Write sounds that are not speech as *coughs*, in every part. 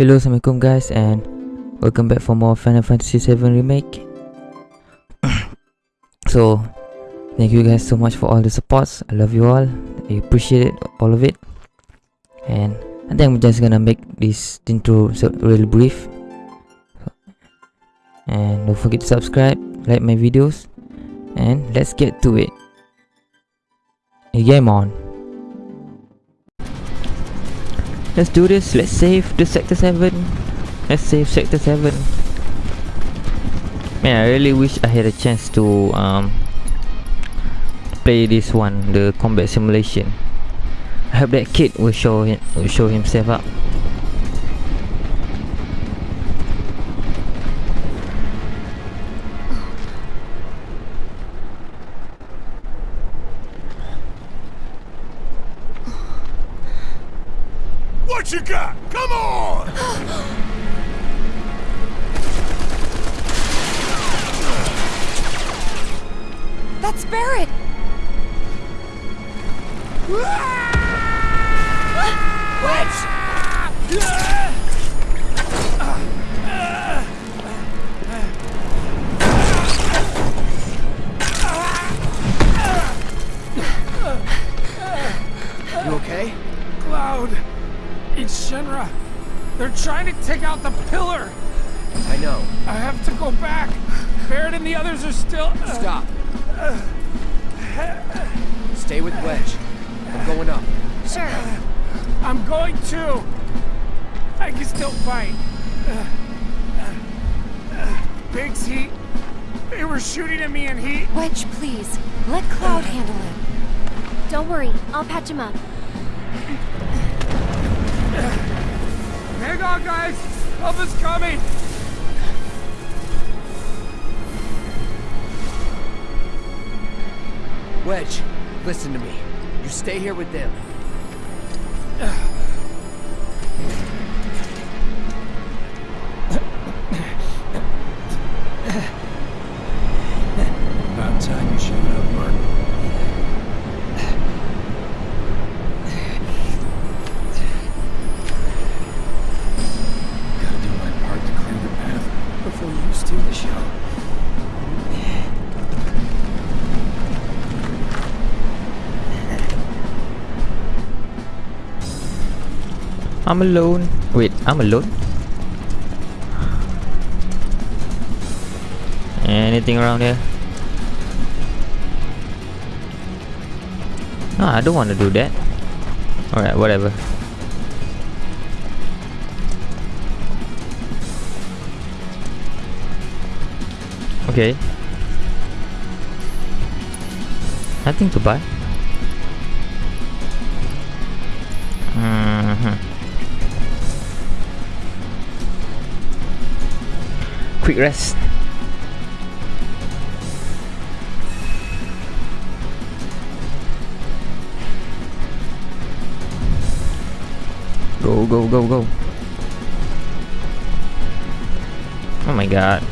Hello, Assalamualaikum guys and welcome back for more Final Fantasy 7 Remake. *coughs* so, thank you guys so much for all the supports. I love you all. I appreciate it, all of it. And I think I'm just gonna make this intro so really brief. And don't forget to subscribe, like my videos, and let's get to it. Game on. Let's do this. Let's save the Sector 7. Let's save Sector 7. Man, I really wish I had a chance to um, play this one, the combat simulation. I hope that kid will show him, will show himself up. Trying to take out the pillar! I know. I have to go back! Barret and the others are still... Uh, Stop. Uh, Stay with Wedge. I'm going up. Sure. I'm going too! I can still fight. Uh, Biggs, he... They were shooting at me and he... Wedge, please. Let Cloud handle it. Don't worry, I'll patch him up. Hang on, guys! Help is coming! Wedge, listen to me. You stay here with them. I'm alone. Wait, I'm alone? Anything around here? No, I don't want to do that. Alright, whatever. Okay. Nothing to buy. Quick rest. Go, go, go, go. Oh my god.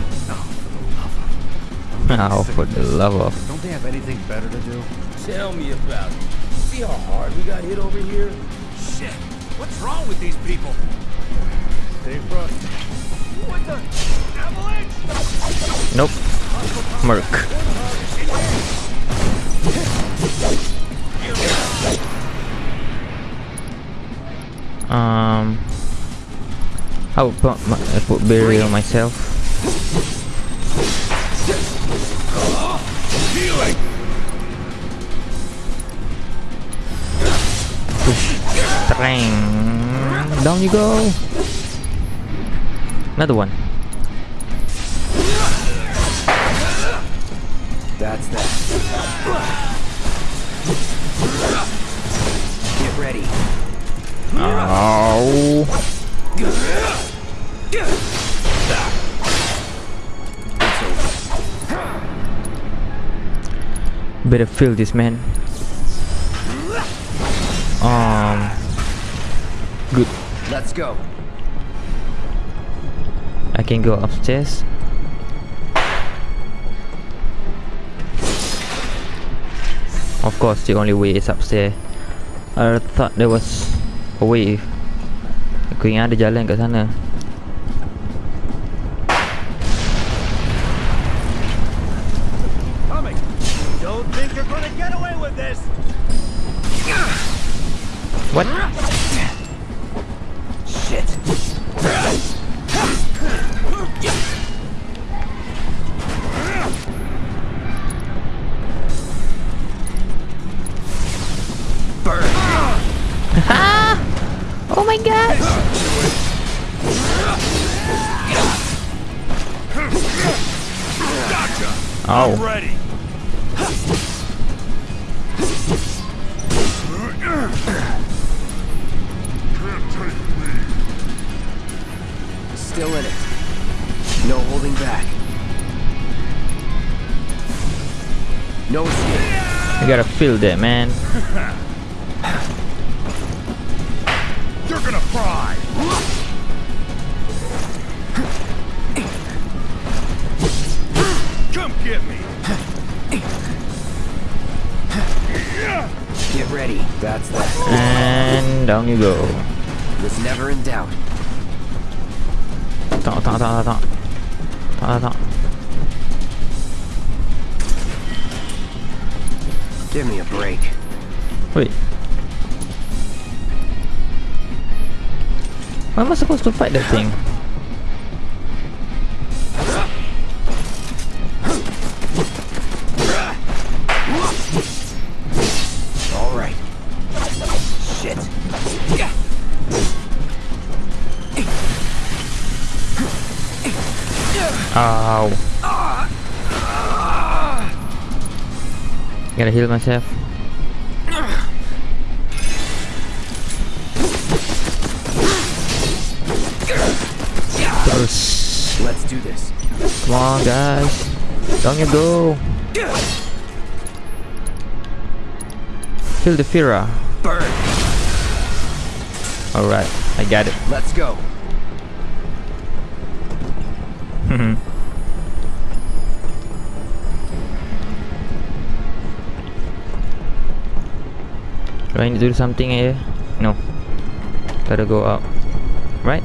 Oh, oh, for the love of. Don't they have anything better to do? Tell me about it. See how hard we got hit over here? Shit! What's wrong with these people? Stay frosty. What the? Nope. Merc. Um. I will put, my, I put burial myself. Bang. Down you go. Another one. Better feel this man. Um. Good. Let's go. I can go upstairs. Of course, the only way is upstairs. I thought there was a way Aku ingat ada jalan kat sana. What? No escape. you gotta feel that, man. You're gonna fry. Come get me. Get ready. That's that. And down you go. Was never in doubt. Tak, tak, tak, tak, tak. Tak, Give me a break. Wait. Why am I supposed to fight that thing? Gotta heal myself. Let's do this. Come on, guys. Down you go. Kill the Fira. Burn. Alright, I got it. Let's go. Do I need to do something here? No. Gotta go up. Right?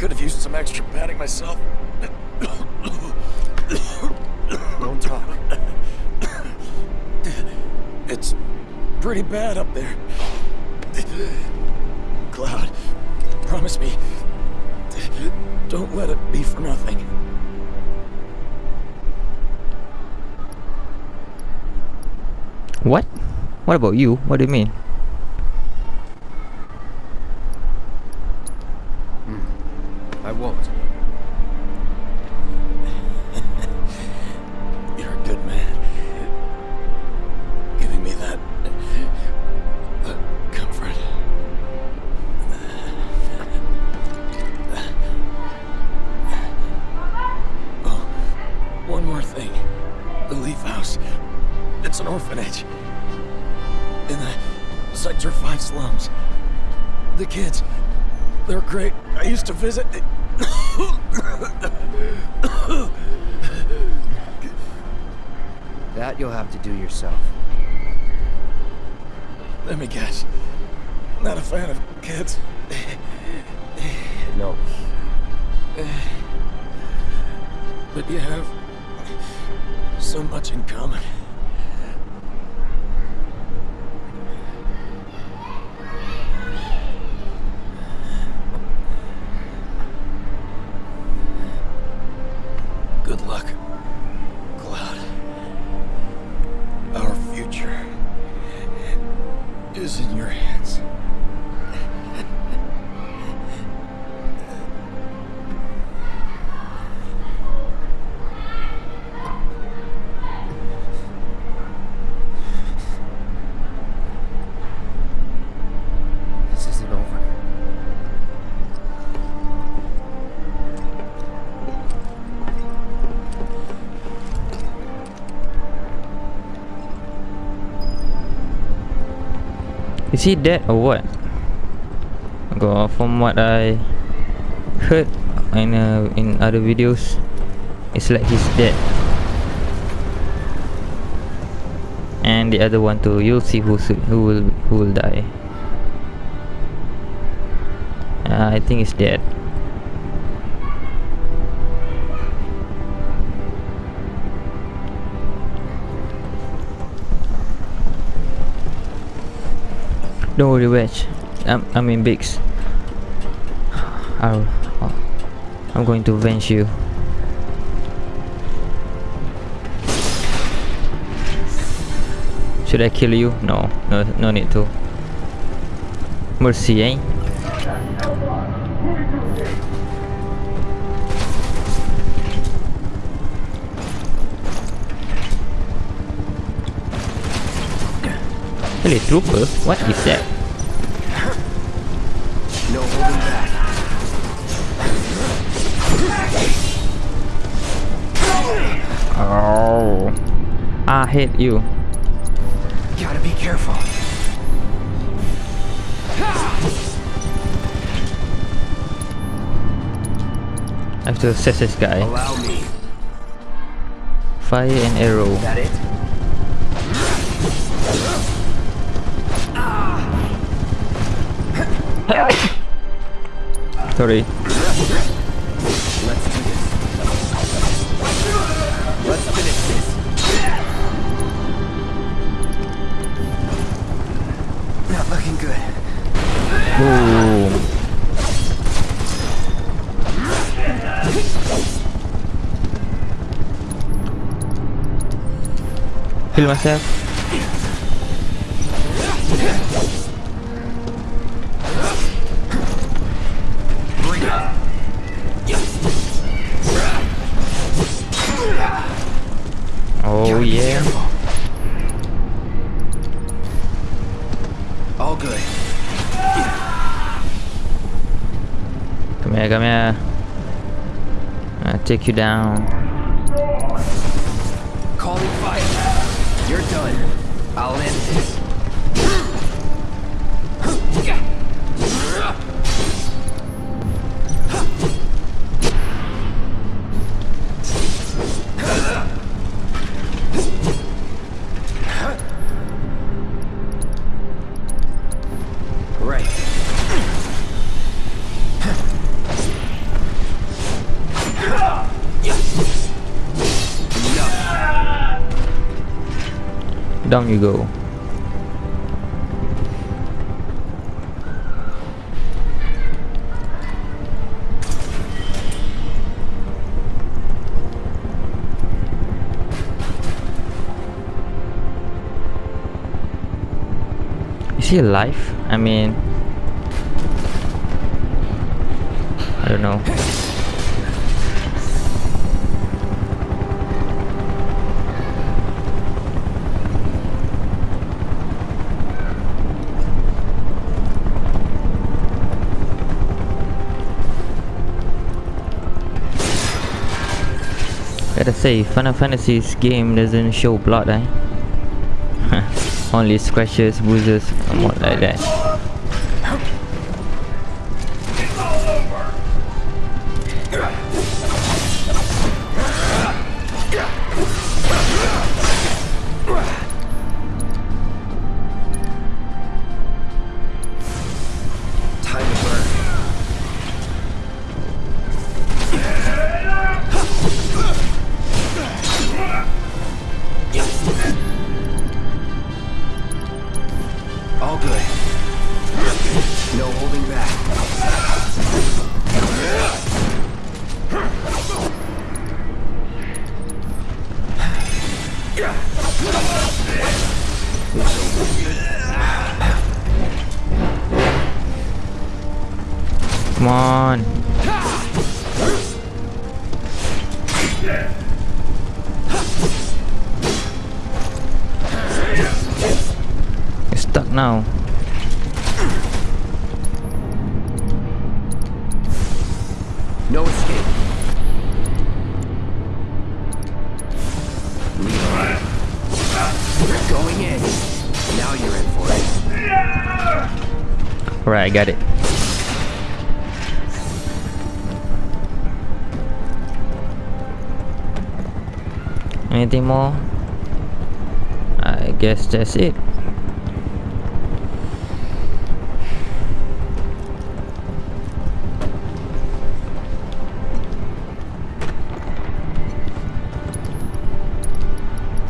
Could have used some extra padding myself. Don't talk. It's pretty bad up there. Cloud, promise me. Don't let it be for nothing. What? What about you? What do you mean? The kids. They're great. I used to visit. That you'll have to do yourself. Let me guess. Not a fan of kids. No. But you have so much in common. Is he dead or what? Go from what I heard in uh, in other videos, it's like he's dead. And the other one too. You'll see who's who will who will die. Uh, I think he's dead. Don't worry, Wedge. I'm, I'm in Biggs. I'll, I'll, I'm going to avenge you. Should I kill you? No, no, no need to. Mercy, eh? Really, trooper? What is that? I hate you. Gotta be careful. I have to assess this guy. Allow me. Fire and arrow. That it? Sorry. Kill myself. Oh yeah. All good. Come here, come here. I'll take you down. Calling fire. You're done. I'll end this. Go. Is he alive? I mean, I don't know. Gotta say, Final Fantasy's game doesn't show blood, eh? *laughs* Only scratches, bruises, and what like that. Right, I got it. Anything more? I guess that's it.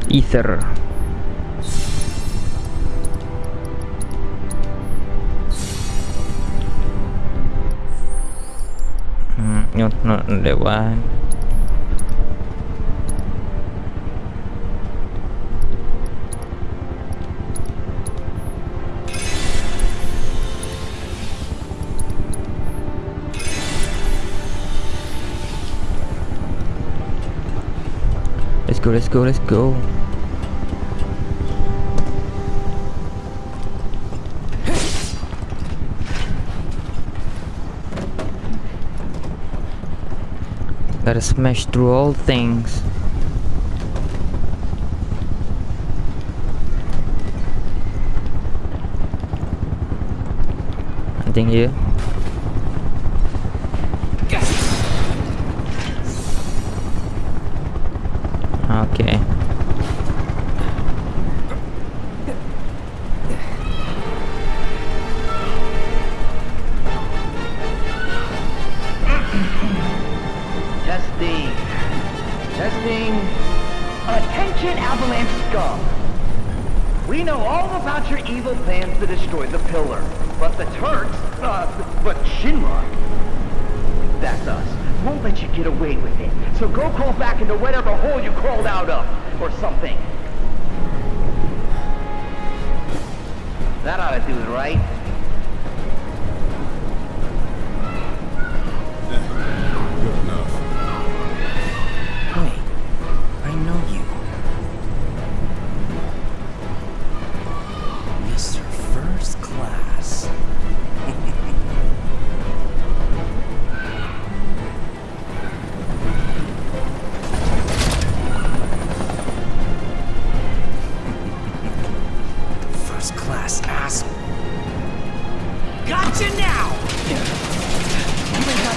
Ether. No. Let's go, let's go, let's go. Gotta smash through all things. Anything here? Or something. That ought to do it, right?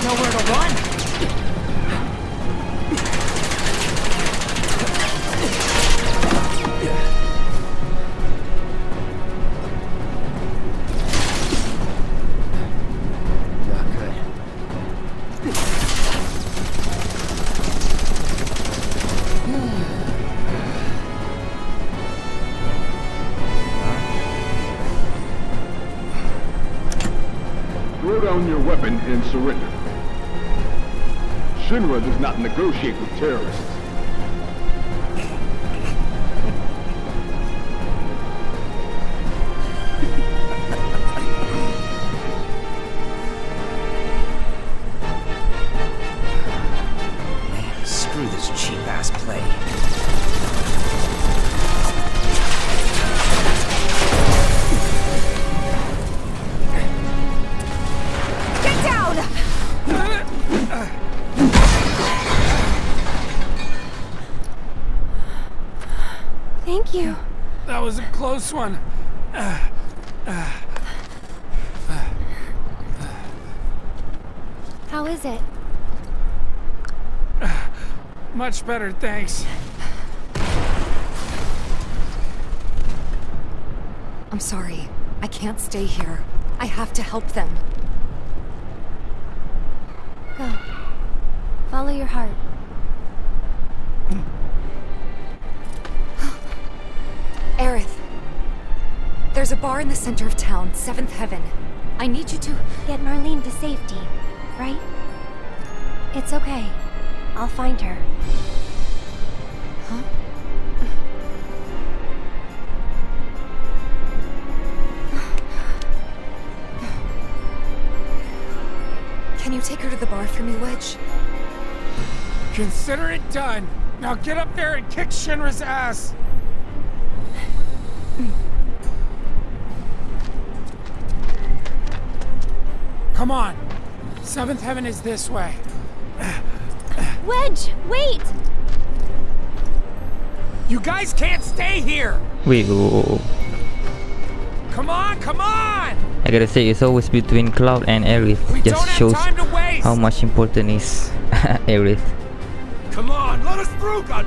Nowhere to run. Not negotiate with terrorists. Close one. How is it? Much better, thanks. I'm sorry. I can't stay here. I have to help them. Go. Follow your heart. A bar in the center of town, Seventh Heaven. I need you to... Get Marlene to safety, right? It's okay. I'll find her. Huh? Can you take her to the bar for me, Wedge? Consider it done. Now get up there and kick Shinra's ass. Come on. Seventh Heaven is this way. Wedge, wait! You guys can't stay here. Wait, whoa, whoa, whoa. Come on, come on! I gotta say, it's always between Cloud and Aerith. We Just don't have shows time to waste! how much important is *laughs* Aerith. Come on, let us through, God